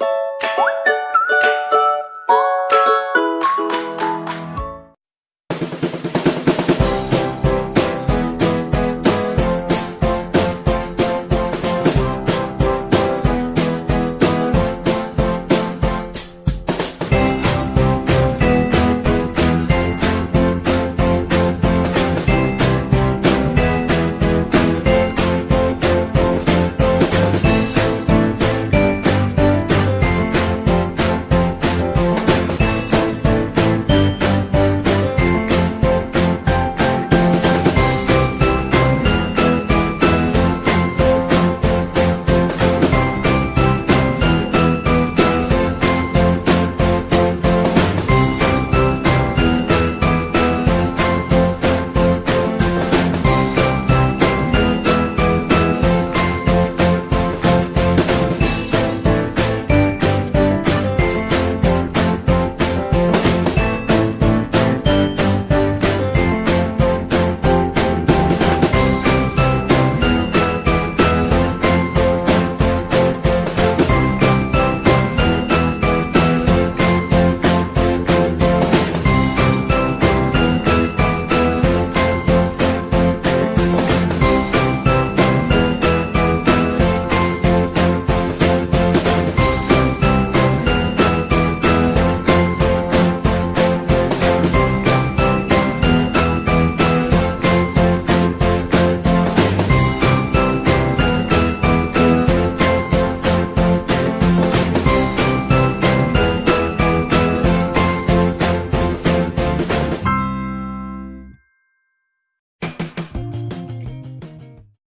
you